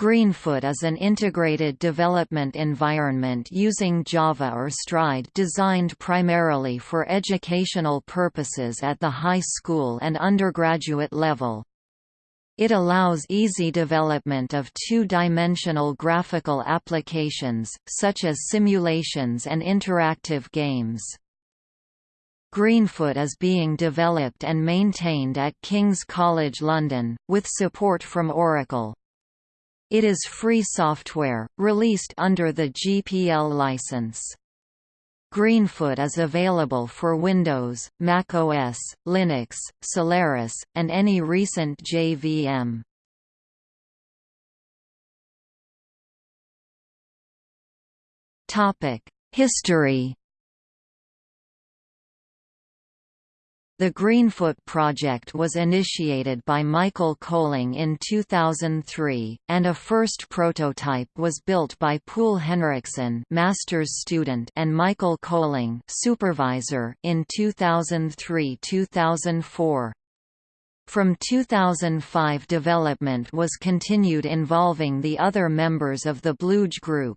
Greenfoot is an integrated development environment using Java or Stride designed primarily for educational purposes at the high school and undergraduate level. It allows easy development of two-dimensional graphical applications, such as simulations and interactive games. Greenfoot is being developed and maintained at King's College London, with support from Oracle. It is free software, released under the GPL license. Greenfoot is available for Windows, Mac OS, Linux, Solaris, and any recent JVM. History The Greenfoot project was initiated by Michael Kölling in 2003, and a first prototype was built by Poul Henriksen master's student and Michael Kölling supervisor in 2003–2004. From 2005 development was continued involving the other members of the BlueJ Group.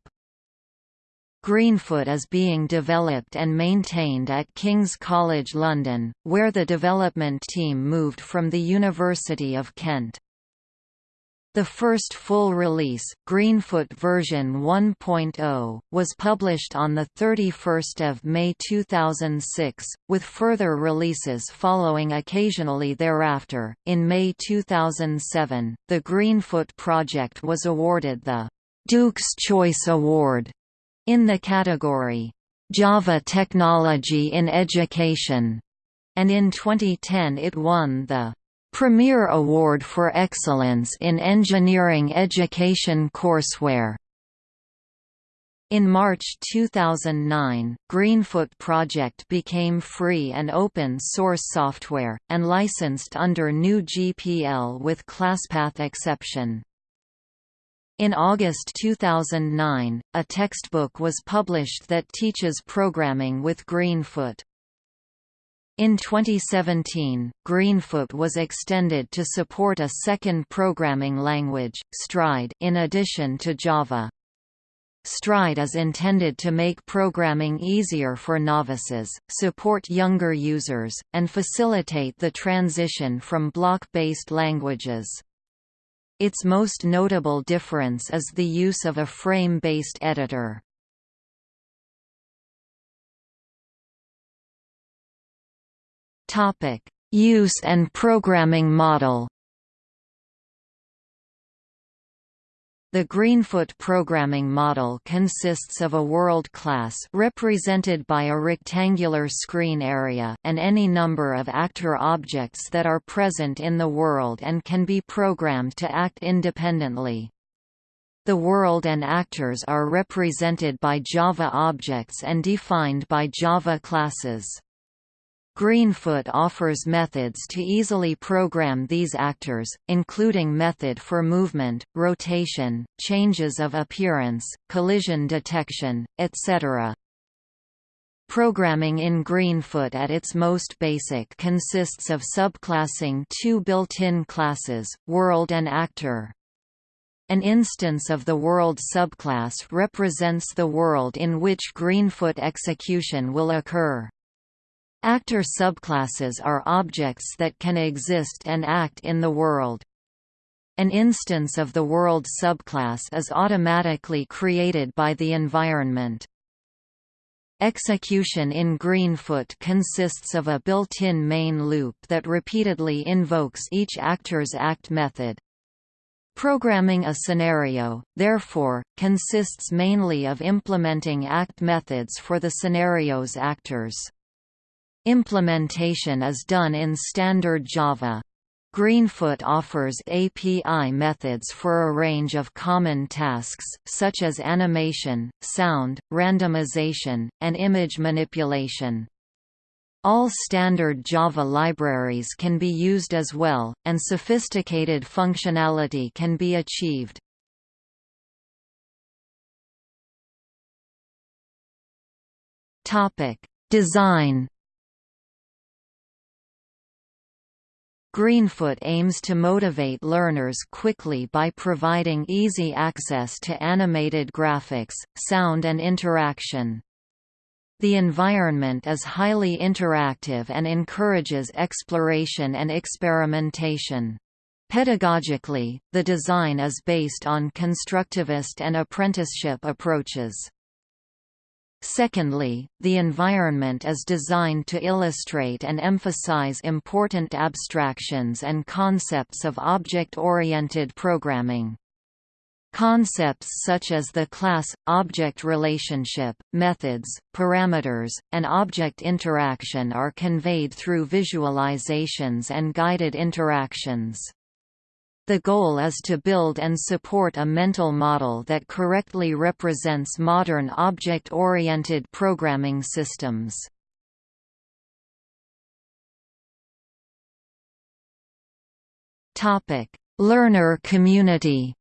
Greenfoot is being developed and maintained at King's College London, where the development team moved from the University of Kent. The first full release, Greenfoot version 1.0, was published on 31 May 2006, with further releases following occasionally thereafter. In May 2007, the Greenfoot project was awarded the Duke's Choice Award in the category, Java Technology in Education, and in 2010 it won the Premier Award for Excellence in Engineering Education Courseware. In March 2009, Greenfoot project became free and open source software, and licensed under new GPL with ClassPath exception. In August 2009, a textbook was published that teaches programming with Greenfoot. In 2017, Greenfoot was extended to support a second programming language, Stride in addition to Java. Stride is intended to make programming easier for novices, support younger users, and facilitate the transition from block-based languages. Its most notable difference is the use of a frame-based editor. Use and programming model The Greenfoot programming model consists of a world class represented by a rectangular screen area and any number of actor objects that are present in the world and can be programmed to act independently. The world and actors are represented by Java objects and defined by Java classes. Greenfoot offers methods to easily program these actors, including method for movement, rotation, changes of appearance, collision detection, etc. Programming in Greenfoot at its most basic consists of subclassing two built-in classes, world and actor. An instance of the world subclass represents the world in which Greenfoot execution will occur. Actor subclasses are objects that can exist and act in the world. An instance of the world subclass is automatically created by the environment. Execution in Greenfoot consists of a built-in main loop that repeatedly invokes each actor's act method. Programming a scenario, therefore, consists mainly of implementing act methods for the scenario's actors. Implementation is done in standard Java. Greenfoot offers API methods for a range of common tasks, such as animation, sound, randomization, and image manipulation. All standard Java libraries can be used as well, and sophisticated functionality can be achieved. Design Greenfoot aims to motivate learners quickly by providing easy access to animated graphics, sound and interaction. The environment is highly interactive and encourages exploration and experimentation. Pedagogically, the design is based on constructivist and apprenticeship approaches. Secondly, the environment is designed to illustrate and emphasize important abstractions and concepts of object-oriented programming. Concepts such as the class-object relationship, methods, parameters, and object interaction are conveyed through visualizations and guided interactions. The goal is to build and support a mental model that correctly represents modern object-oriented programming systems. Learner community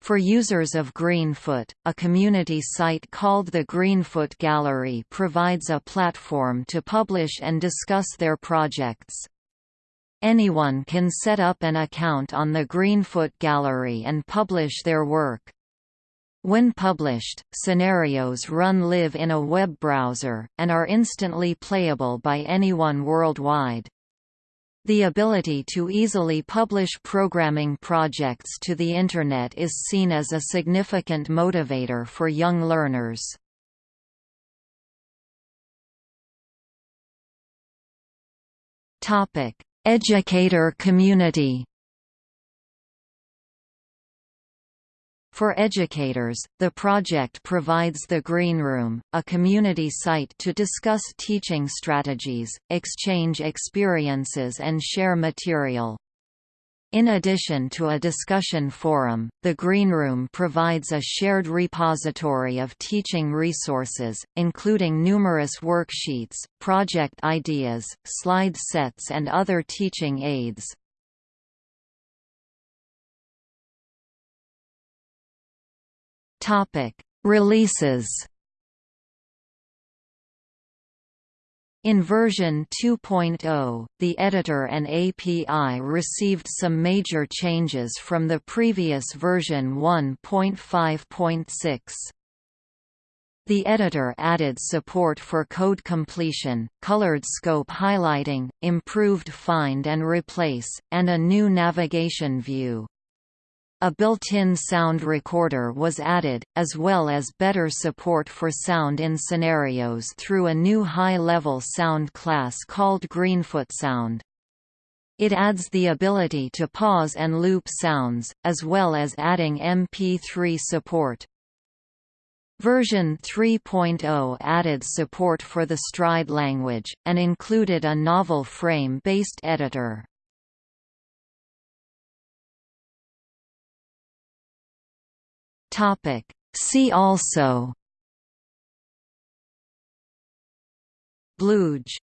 For users of Greenfoot, a community site called the Greenfoot Gallery provides a platform to publish and discuss their projects. Anyone can set up an account on the Greenfoot Gallery and publish their work. When published, scenarios run live in a web browser, and are instantly playable by anyone worldwide. The ability to easily publish programming projects to the Internet is seen as a significant motivator for young learners. Educator community For educators, the project provides the Green Room, a community site to discuss teaching strategies, exchange experiences and share material. In addition to a discussion forum, the Greenroom provides a shared repository of teaching resources, including numerous worksheets, project ideas, slide sets and other teaching aids. Releases In version 2.0, the editor and API received some major changes from the previous version 1.5.6. The editor added support for code completion, colored scope highlighting, improved find and replace, and a new navigation view. A built-in sound recorder was added, as well as better support for sound in scenarios through a new high-level sound class called Greenfoot Sound. It adds the ability to pause and loop sounds, as well as adding MP3 support. Version 3.0 added support for the Stride language, and included a novel frame-based editor. Topic. See also BlueJ